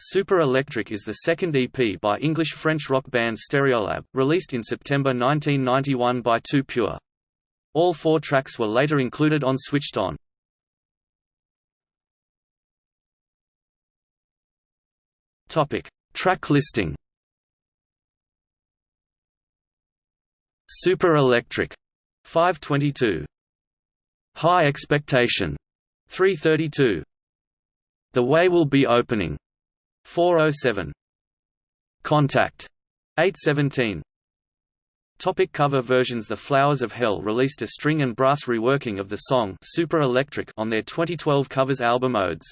Super Electric is the second EP by English-French rock band Stereolab, released in September 1991 by Too Pure. All four tracks were later included on Switched On. Topic: Track listing. Super Electric 522. High Expectation 332. The Way Will Be Opening 407. Contact 817. Topic cover versions The Flowers of Hell released a string and brass reworking of the song Super Electric on their 2012 covers album Odes.